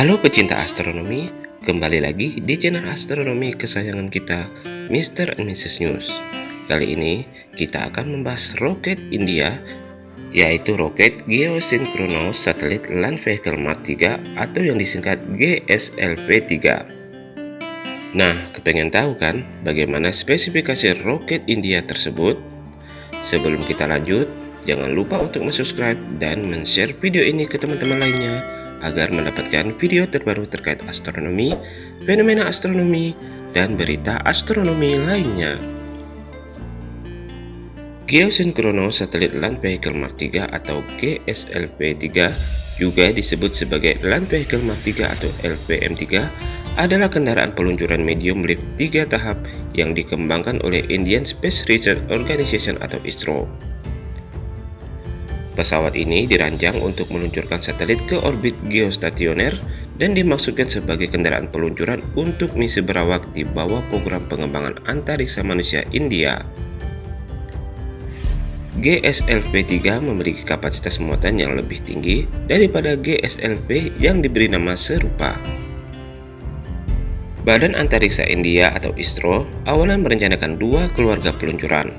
Halo pecinta astronomi, kembali lagi di channel astronomi kesayangan kita, Mr. and Mrs. News. Kali ini kita akan membahas roket India, yaitu roket Geosynchronous Satellite Land Vehicle Mark 3 atau yang disingkat GSLV-3. Nah, kepengen tahu kan bagaimana spesifikasi roket India tersebut? Sebelum kita lanjut, jangan lupa untuk subscribe dan share video ini ke teman-teman lainnya agar mendapatkan video terbaru terkait astronomi, fenomena astronomi, dan berita astronomi lainnya. Geosynchronous Satellite Land Vehicle Mark 3 atau GSLV-3 juga disebut sebagai Land Vehicle Mark 3 atau LVM-3 adalah kendaraan peluncuran medium lift 3 tahap yang dikembangkan oleh Indian Space Research Organization atau ISRO. Pesawat ini dirancang untuk meluncurkan satelit ke orbit geostasioner dan dimaksudkan sebagai kendaraan peluncuran untuk misi berawak di bawah program pengembangan antariksa manusia India. GSLV-3 memiliki kapasitas muatan yang lebih tinggi daripada GSLV yang diberi nama serupa. Badan Antariksa India atau ISRO awalnya merencanakan dua keluarga peluncuran,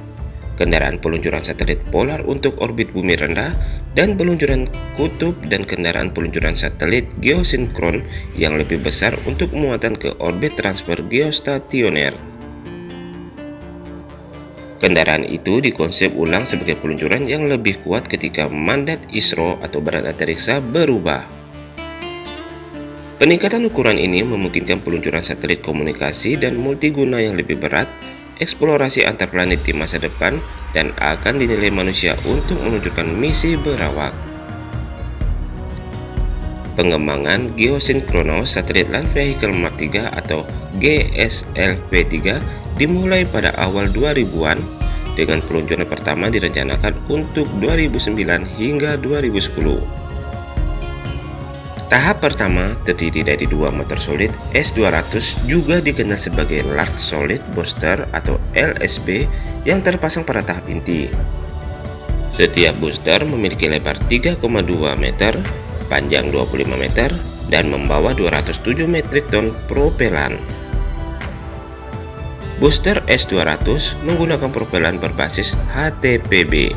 kendaraan peluncuran satelit polar untuk orbit bumi rendah, dan peluncuran kutub dan kendaraan peluncuran satelit geosinkron yang lebih besar untuk muatan ke orbit transfer geostasioner. Kendaraan itu dikonsep ulang sebagai peluncuran yang lebih kuat ketika mandat ISRO atau Badan Antariksa berubah. Peningkatan ukuran ini memungkinkan peluncuran satelit komunikasi dan multiguna yang lebih berat eksplorasi antar planet di masa depan dan akan dinilai manusia untuk menunjukkan misi berawak. Pengembangan Geosynchronous Satellite Land Vehicle Mark 3 atau GSLV-3 dimulai pada awal 2000-an dengan peluncuran pertama direncanakan untuk 2009 hingga 2010. Tahap pertama terdiri dari dua motor solid S200 juga dikenal sebagai Large Solid Booster atau LSB yang terpasang pada tahap inti. Setiap booster memiliki lebar 3,2 meter, panjang 25 meter, dan membawa 207 metrik ton propelan. Booster S200 menggunakan propelan berbasis HTPB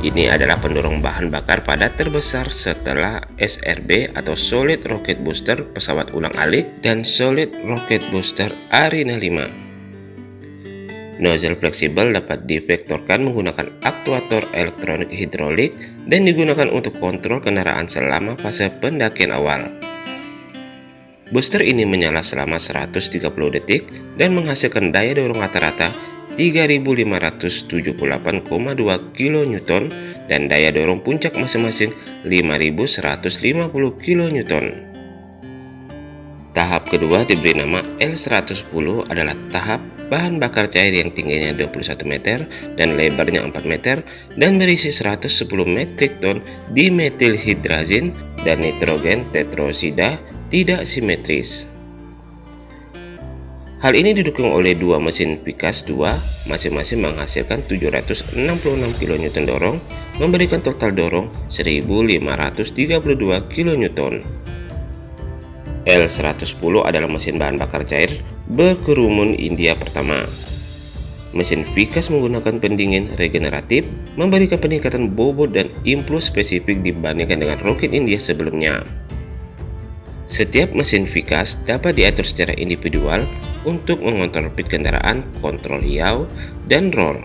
ini adalah pendorong bahan bakar padat terbesar setelah SRB atau Solid Rocket Booster pesawat ulang-alik dan Solid Rocket Booster Arena 5. Nozzle fleksibel dapat divektorkan menggunakan aktuator elektronik hidrolik dan digunakan untuk kontrol kendaraan selama fase pendakian awal. Booster ini menyala selama 130 detik dan menghasilkan daya dorong rata-rata 3578,2 kN dan daya dorong puncak masing-masing 5150 kN. Tahap kedua diberi nama L110 adalah tahap bahan bakar cair yang tingginya 21 meter dan lebarnya 4 meter dan berisi 110 metrik ton dimethylhydrazine dan nitrogen tetrosida tidak simetris. Hal ini didukung oleh dua mesin Vickers 2, masing-masing menghasilkan 766 kN dorong, memberikan total dorong 1532 kN. L110 adalah mesin bahan bakar cair berkerumun India pertama. Mesin Vickers menggunakan pendingin regeneratif, memberikan peningkatan bobot dan impuls spesifik dibandingkan dengan roket India sebelumnya. Setiap mesin Vickers dapat diatur secara individual untuk mengontrol pit kendaraan, kontrol hiau, dan roll.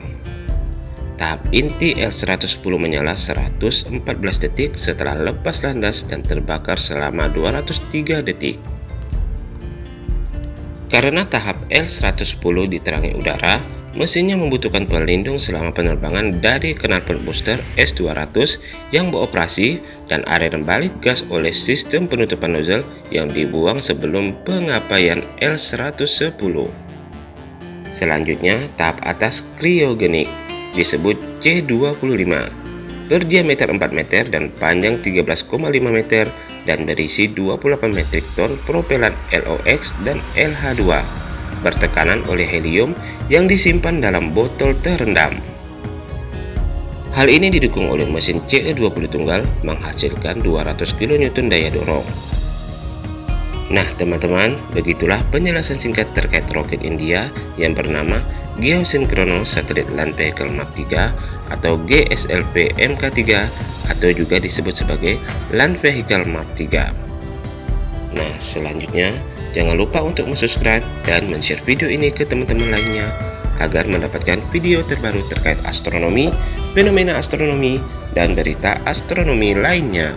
Tahap inti L110 menyala 114 detik setelah lepas landas dan terbakar selama 203 detik. Karena tahap L110 diterangi udara, Mesinnya membutuhkan pelindung selama penerbangan dari knalpot booster S200 yang beroperasi dan area balik gas oleh sistem penutupan nozzle yang dibuang sebelum pengapaian L110. Selanjutnya, tahap atas kriogenik disebut C25 berdiameter 4 meter dan panjang 13,5 meter dan berisi 28 metrik ton propelan LOX dan LH2 bertekanan oleh helium yang disimpan dalam botol terendam. Hal ini didukung oleh mesin CE20 tunggal menghasilkan 200 kN daya dorong. Nah teman-teman, begitulah penjelasan singkat terkait roket India yang bernama Geosinkrono Satellite Land Vehicle Mark 3 atau GSLV MK3 atau juga disebut sebagai Land Vehicle Mark 3. Nah selanjutnya, jangan lupa untuk subscribe dan share video ini ke teman-teman lainnya agar mendapatkan video terbaru terkait astronomi, fenomena astronomi, dan berita astronomi lainnya.